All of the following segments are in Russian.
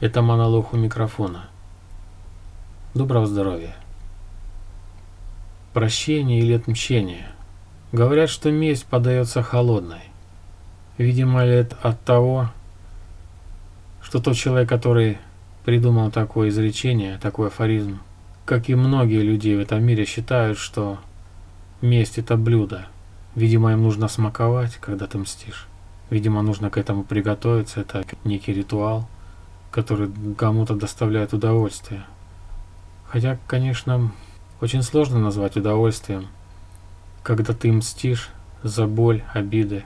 Это монолог у микрофона. Доброго здоровья. Прощение или отмщение. Говорят, что месть подается холодной. Видимо, это от того, что тот человек, который придумал такое изречение, такой афоризм, как и многие люди в этом мире считают, что месть это блюдо. Видимо, им нужно смаковать, когда ты мстишь. Видимо, нужно к этому приготовиться, это некий ритуал который кому-то доставляет удовольствие. Хотя, конечно, очень сложно назвать удовольствием, когда ты мстишь за боль, обиды,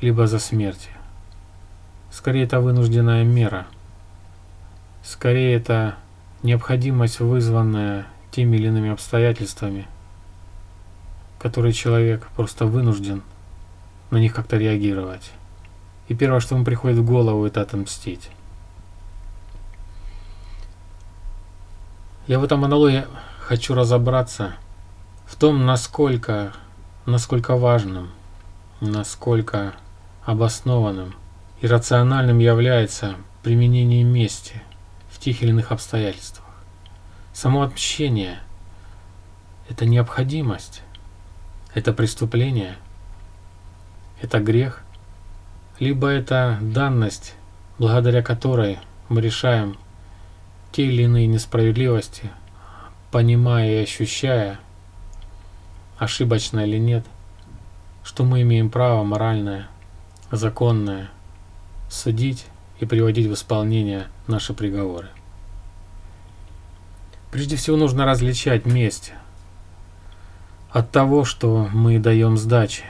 либо за смерть. Скорее, это вынужденная мера. Скорее, это необходимость, вызванная теми или иными обстоятельствами, которые человек просто вынужден на них как-то реагировать. И первое, что ему приходит в голову, это отомстить. Я в этом монологе хочу разобраться в том, насколько, насколько важным, насколько обоснованным и рациональным является применение мести в тех или иных обстоятельствах. Само отмщение – это необходимость, это преступление, это грех, либо это данность, благодаря которой мы решаем те или иные несправедливости, понимая и ощущая, ошибочно или нет, что мы имеем право моральное, законное судить и приводить в исполнение наши приговоры. Прежде всего нужно различать месть от того, что мы даем сдачи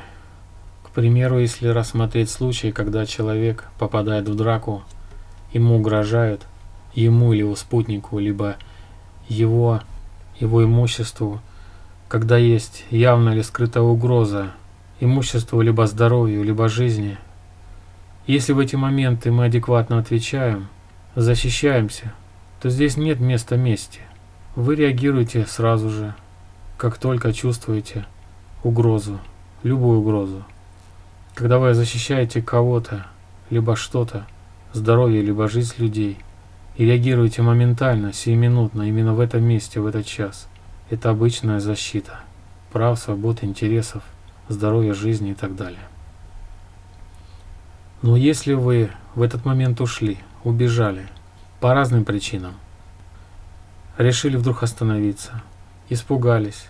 примеру, если рассмотреть случай, когда человек попадает в драку, ему угрожают, ему или его спутнику, либо его, его имуществу, когда есть явная или скрытая угроза имуществу, либо здоровью, либо жизни. Если в эти моменты мы адекватно отвечаем, защищаемся, то здесь нет места мести. Вы реагируете сразу же, как только чувствуете угрозу, любую угрозу. Когда вы защищаете кого-то, либо что-то, здоровье, либо жизнь людей, и реагируете моментально, сиюминутно, именно в этом месте, в этот час, это обычная защита прав, свобод, интересов, здоровья, жизни и так далее. Но если вы в этот момент ушли, убежали, по разным причинам, решили вдруг остановиться, испугались,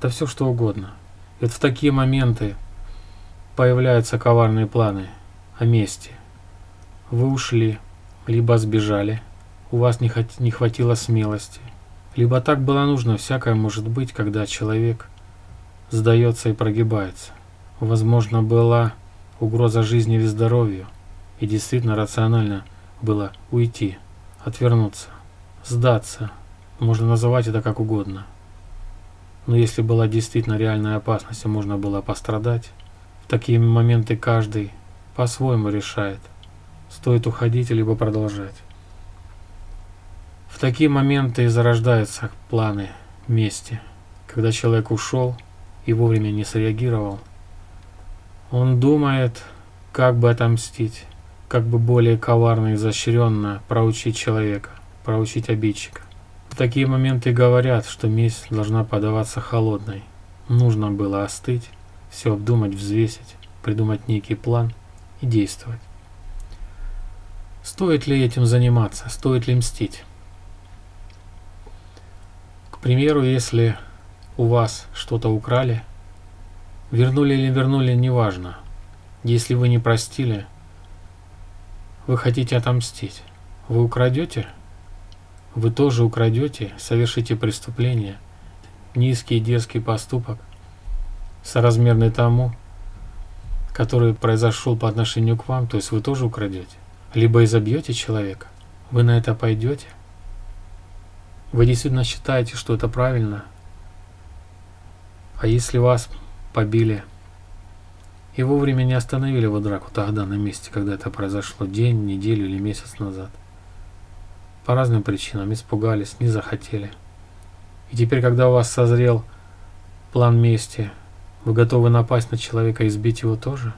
да все что угодно. Вот в такие моменты появляются коварные планы о мести. Вы ушли, либо сбежали, у вас не, хот не хватило смелости, либо так было нужно, всякое может быть, когда человек сдается и прогибается. Возможно, была угроза жизни или здоровью, и действительно рационально было уйти, отвернуться, сдаться, можно называть это как угодно. Но если была действительно реальная опасность и можно было пострадать, в такие моменты каждый по-своему решает, стоит уходить либо продолжать. В такие моменты и зарождаются планы мести. Когда человек ушел и вовремя не среагировал, он думает, как бы отомстить, как бы более коварно и изощренно проучить человека, проучить обидчика. В такие моменты говорят, что месть должна подаваться холодной. Нужно было остыть, все обдумать, взвесить, придумать некий план и действовать. Стоит ли этим заниматься? Стоит ли мстить? К примеру, если у вас что-то украли, вернули или вернули, неважно. Если вы не простили, вы хотите отомстить. Вы украдете? Вы тоже украдете, совершите преступление, низкий и дерзкий поступок – соразмерный тому, который произошел по отношению к вам, то есть вы тоже украдете. Либо изобьете человека, вы на это пойдете. Вы действительно считаете, что это правильно. А если вас побили и вовремя не остановили его драку тогда на месте, когда это произошло, день, неделю или месяц назад, по разным причинам испугались, не захотели. И теперь, когда у вас созрел план мести, вы готовы напасть на человека и избить его тоже?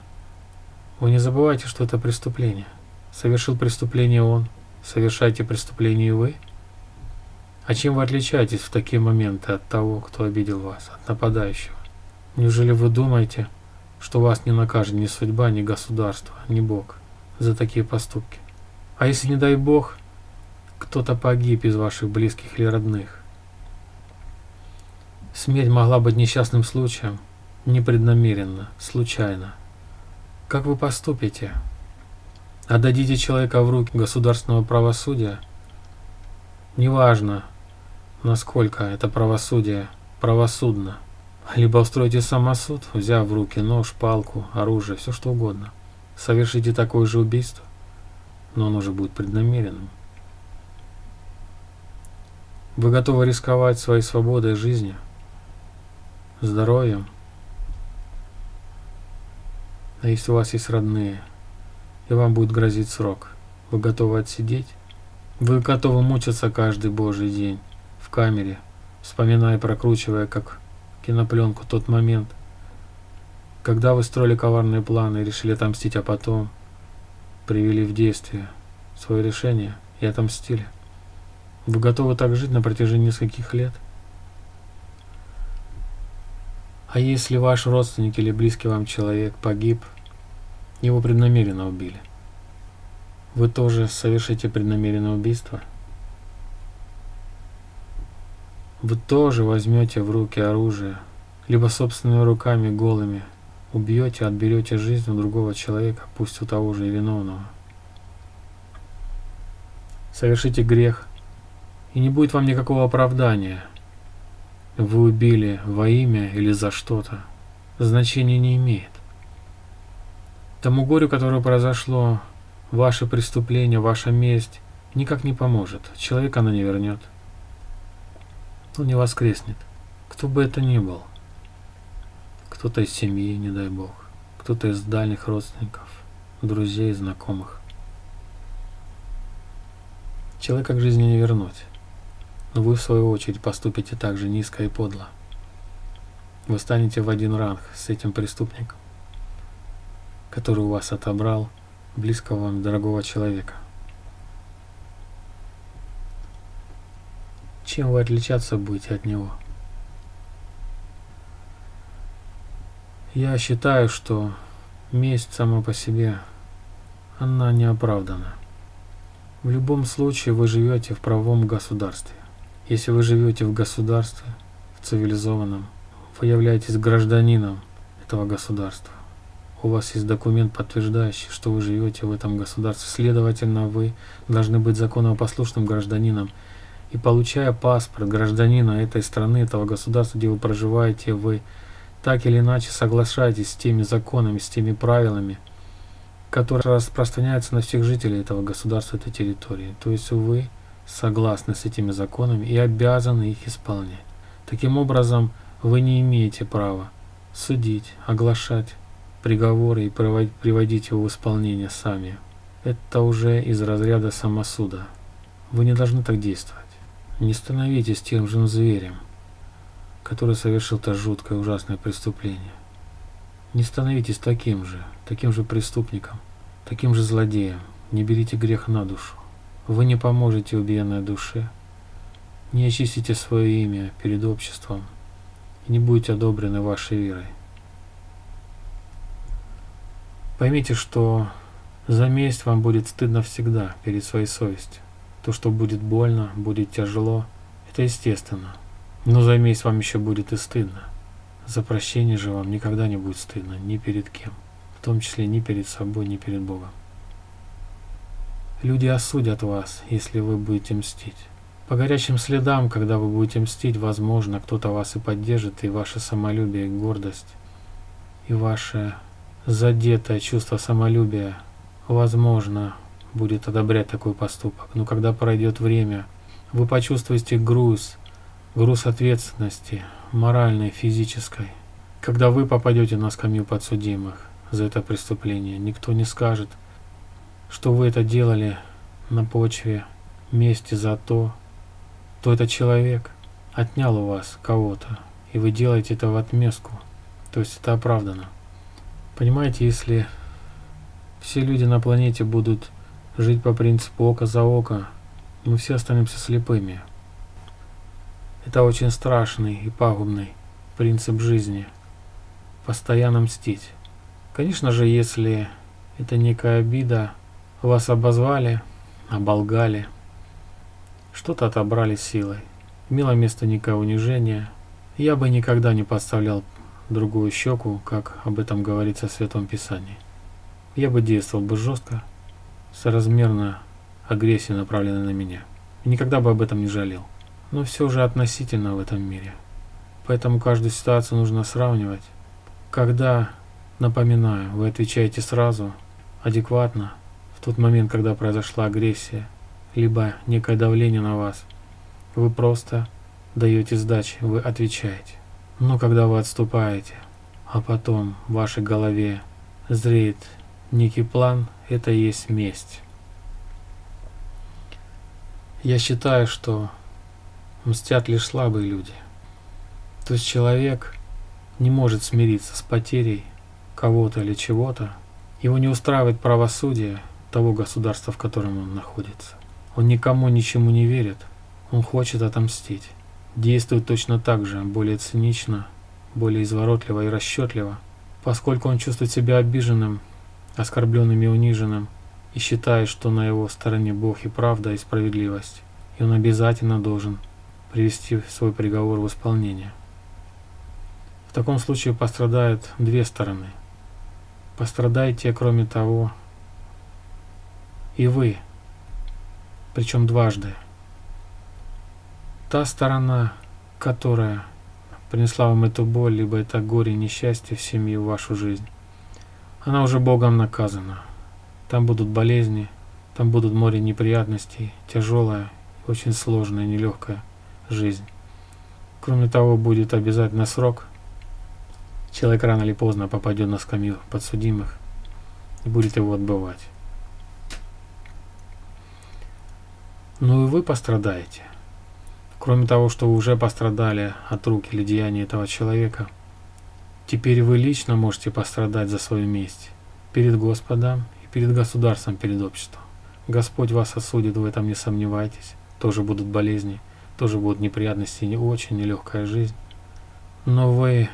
Вы не забывайте, что это преступление. Совершил преступление он, совершайте преступление и вы? А чем вы отличаетесь в такие моменты от того, кто обидел вас, от нападающего? Неужели вы думаете, что вас не накажет ни судьба, ни государство, ни Бог за такие поступки? А если, не дай Бог, кто-то погиб из ваших близких или родных? Смерть могла быть несчастным случаем, непреднамеренно, случайно. Как вы поступите? Отдадите человека в руки государственного правосудия? Неважно, насколько это правосудие правосудно. Либо устроите самосуд, взяв в руки нож, палку, оружие, все что угодно. Совершите такое же убийство, но оно же будет преднамеренным. Вы готовы рисковать своей свободой жизни, здоровьем? А если у вас есть родные, и вам будет грозить срок, вы готовы отсидеть? Вы готовы мучиться каждый божий день в камере, вспоминая и прокручивая, как кинопленку тот момент, когда вы строили коварные планы и решили отомстить, а потом привели в действие свое решение и отомстили. Вы готовы так жить на протяжении нескольких лет? А если ваш родственник или близкий вам человек погиб, его преднамеренно убили, вы тоже совершите преднамеренное убийство? Вы тоже возьмете в руки оружие, либо собственными руками голыми убьете, отберете жизнь у другого человека, пусть у того же и виновного. Совершите грех, и не будет вам никакого оправдания. Вы убили во имя или за что-то. Значения не имеет. Тому горю, которое произошло, ваше преступление, ваша месть, никак не поможет. Человека она не вернет. Он не воскреснет. Кто бы это ни был. Кто-то из семьи, не дай бог. Кто-то из дальних родственников, друзей, знакомых. Человека к жизни не вернуть но вы в свою очередь поступите так же низко и подло. Вы станете в один ранг с этим преступником, который у вас отобрал близкого вам дорогого человека. Чем вы отличаться будете от него? Я считаю, что месть сама по себе, она не оправдана. В любом случае вы живете в правом государстве. Если вы живете в государстве, в цивилизованном, вы являетесь гражданином этого государства. У вас есть документ, подтверждающий, что вы живете в этом государстве. Следовательно, вы должны быть законопослушным гражданином. И получая паспорт гражданина этой страны, этого государства, где вы проживаете, вы так или иначе соглашаетесь с теми законами, с теми правилами, которые распространяются на всех жителей этого государства, этой территории. То есть вы согласны с этими законами и обязаны их исполнять. Таким образом, вы не имеете права судить, оглашать приговоры и приводить его в исполнение сами. Это уже из разряда самосуда. Вы не должны так действовать. Не становитесь тем же зверем, который совершил то жуткое ужасное преступление. Не становитесь таким же, таким же преступником, таким же злодеем. Не берите грех на душу. Вы не поможете убиенной душе, не очистите свое имя перед обществом и не будете одобрены вашей верой. Поймите, что за месть вам будет стыдно всегда перед своей совестью. То, что будет больно, будет тяжело, это естественно. Но за месть вам еще будет и стыдно. За прощение же вам никогда не будет стыдно ни перед кем, в том числе ни перед собой, ни перед Богом. Люди осудят вас, если вы будете мстить. По горячим следам, когда вы будете мстить, возможно, кто-то вас и поддержит, и ваше самолюбие, и гордость, и ваше задетое чувство самолюбия, возможно, будет одобрять такой поступок. Но когда пройдет время, вы почувствуете груз, груз ответственности, моральной, физической. Когда вы попадете на скамью подсудимых за это преступление, никто не скажет – что вы это делали на почве мести за то, то этот человек отнял у вас кого-то, и вы делаете это в отместку, то есть это оправдано. Понимаете, если все люди на планете будут жить по принципу око за око, мы все останемся слепыми. Это очень страшный и пагубный принцип жизни. Постоянно мстить. Конечно же, если это некая обида, вас обозвали, оболгали, что-то отобрали силой. Имело место некое унижение. Я бы никогда не подставлял другую щеку, как об этом говорится в Святом Писании. Я бы действовал бы жестко, соразмерно агрессии, направленной на меня. Никогда бы об этом не жалел. Но все же относительно в этом мире. Поэтому каждую ситуацию нужно сравнивать. Когда, напоминаю, вы отвечаете сразу, адекватно, тот момент, когда произошла агрессия, либо некое давление на вас, вы просто даете сдачи, вы отвечаете. Но когда вы отступаете, а потом в вашей голове зреет некий план, это и есть месть. Я считаю, что мстят лишь слабые люди. То есть человек не может смириться с потерей кого-то или чего-то. Его не устраивает правосудие того государства, в котором он находится. Он никому ничему не верит. Он хочет отомстить. Действует точно так же, более цинично, более изворотливо и расчетливо, поскольку он чувствует себя обиженным, оскорбленным и униженным, и считает, что на его стороне Бог и правда и справедливость, и он обязательно должен привести свой приговор в исполнение. В таком случае пострадают две стороны. Пострадаете, кроме того, и вы, причем дважды. Та сторона, которая принесла вам эту боль, либо это горе несчастье в семью, в вашу жизнь, она уже Богом наказана. Там будут болезни, там будут море неприятностей, тяжелая, очень сложная, нелегкая жизнь. Кроме того, будет обязательно срок. Человек рано или поздно попадет на скамью подсудимых и будет его отбывать. Ну и вы пострадаете. Кроме того, что вы уже пострадали от рук или деяний этого человека, теперь вы лично можете пострадать за свою месть перед Господом и перед государством, перед обществом. Господь вас осудит, в этом не сомневайтесь. Тоже будут болезни, тоже будут неприятности, не очень нелегкая жизнь. Но вы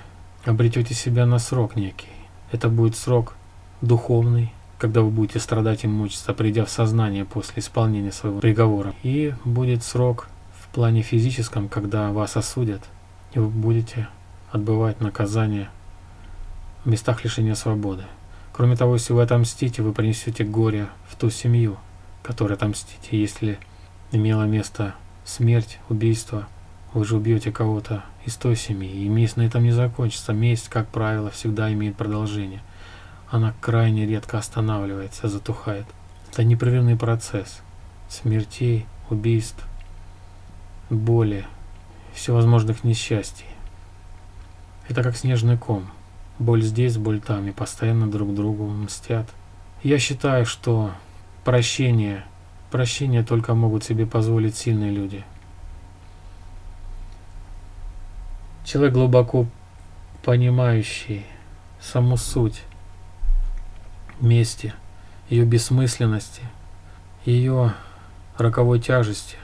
обретете себя на срок некий. Это будет срок духовный, когда вы будете страдать и мучиться, придя в сознание после исполнения своего приговора. И будет срок в плане физическом, когда вас осудят, и вы будете отбывать наказание в местах лишения свободы. Кроме того, если вы отомстите, вы принесете горе в ту семью, которой отомстите. Если имела место смерть, убийство, вы же убьете кого-то из той семьи, и месть на этом не закончится. Месть, как правило, всегда имеет продолжение. Она крайне редко останавливается, затухает. Это непрерывный процесс смертей, убийств, боли, всевозможных несчастий. Это как снежный ком. Боль здесь, боль там, и постоянно друг другу мстят. Я считаю, что прощение, прощение только могут себе позволить сильные люди. Человек глубоко понимающий саму суть мести, ее бессмысленности, ее роковой тяжести,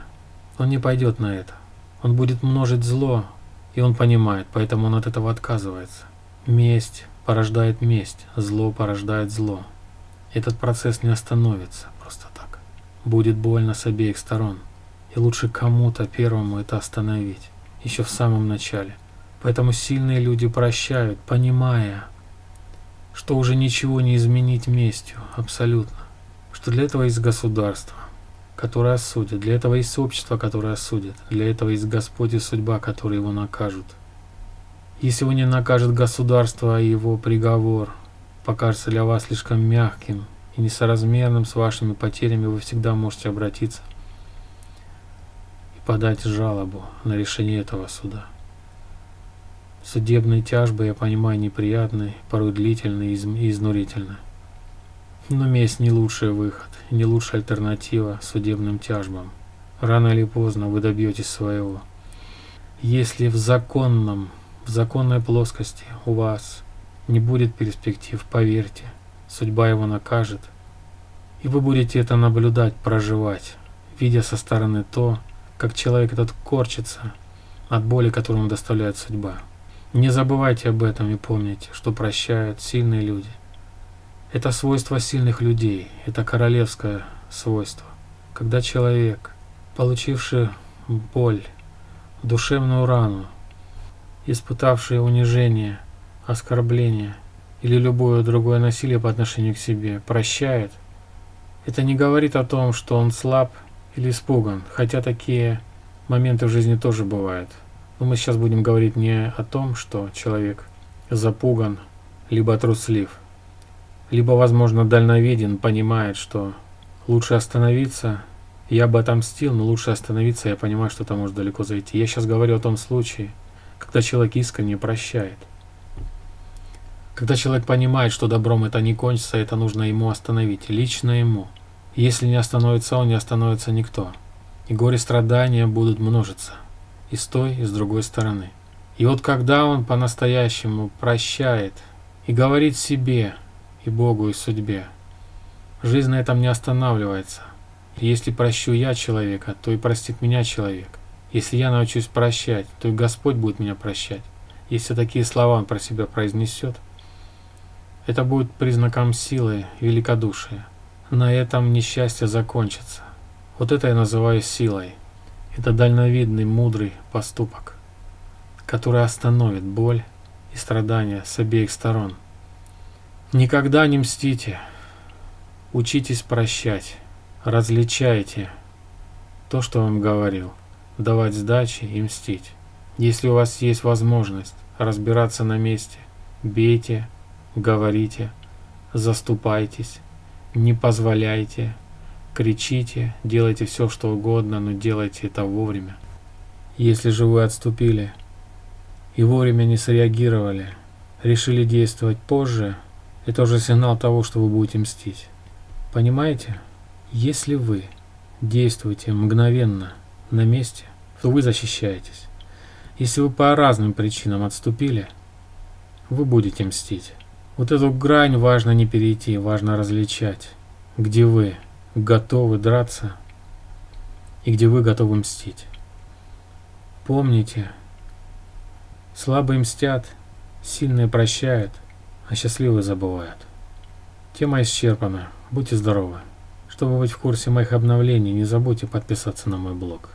он не пойдет на это. Он будет множить зло, и он понимает, поэтому он от этого отказывается. Месть порождает месть, зло порождает зло. Этот процесс не остановится просто так. Будет больно с обеих сторон. И лучше кому-то первому это остановить, еще в самом начале. Поэтому сильные люди прощают, понимая, что уже ничего не изменить местью, абсолютно. Что для этого есть государство, которое осудит, для этого есть общество, которое осудит, для этого есть Господь и судьба, которые его накажут. Если его не накажет государство, и его приговор покажется для вас слишком мягким и несоразмерным с вашими потерями, вы всегда можете обратиться и подать жалобу на решение этого суда. Судебные тяжбы, я понимаю, неприятные, порой длительные и изнурительные. Но месть не лучший выход, не лучшая альтернатива судебным тяжбам. Рано или поздно вы добьетесь своего. Если в законном в законной плоскости у вас не будет перспектив, поверьте, судьба его накажет, И вы будете это наблюдать, проживать, видя со стороны то, как человек этот корчится от боли, которую ему доставляет судьба. Не забывайте об этом и помните, что прощают сильные люди. Это свойство сильных людей, это королевское свойство. Когда человек, получивший боль, душевную рану, испытавший унижение, оскорбление или любое другое насилие по отношению к себе, прощает, это не говорит о том, что он слаб или испуган, хотя такие моменты в жизни тоже бывают. Но мы сейчас будем говорить не о том, что человек запуган, либо труслив, либо, возможно, дальновиден, понимает, что лучше остановиться, я бы отомстил, но лучше остановиться, я понимаю, что это может далеко зайти. Я сейчас говорю о том случае, когда человек искренне прощает. Когда человек понимает, что добром это не кончится, это нужно ему остановить, лично ему. Если не остановится он, не остановится никто. И горе-страдания будут множиться. И с той, и с другой стороны. И вот когда он по-настоящему прощает и говорит себе, и Богу, и судьбе, жизнь на этом не останавливается. Если прощу я человека, то и простит меня человек. Если я научусь прощать, то и Господь будет меня прощать. Если такие слова он про себя произнесет, это будет признаком силы и великодушия. На этом несчастье закончится. Вот это я называю силой. Это дальновидный, мудрый поступок, который остановит боль и страдания с обеих сторон. Никогда не мстите. Учитесь прощать. Различайте то, что вам говорил. Давать сдачи и мстить. Если у вас есть возможность разбираться на месте, бейте, говорите, заступайтесь, не позволяйте, кричите, делайте все, что угодно, но делайте это вовремя. Если же вы отступили и вовремя не среагировали, решили действовать позже, это уже сигнал того, что вы будете мстить. Понимаете? Если вы действуете мгновенно на месте, то вы защищаетесь. Если вы по разным причинам отступили, вы будете мстить. Вот эту грань важно не перейти, важно различать, где вы готовы драться и где вы готовы мстить. Помните, слабые мстят, сильные прощают, а счастливые забывают. Тема исчерпана. Будьте здоровы. Чтобы быть в курсе моих обновлений, не забудьте подписаться на мой блог.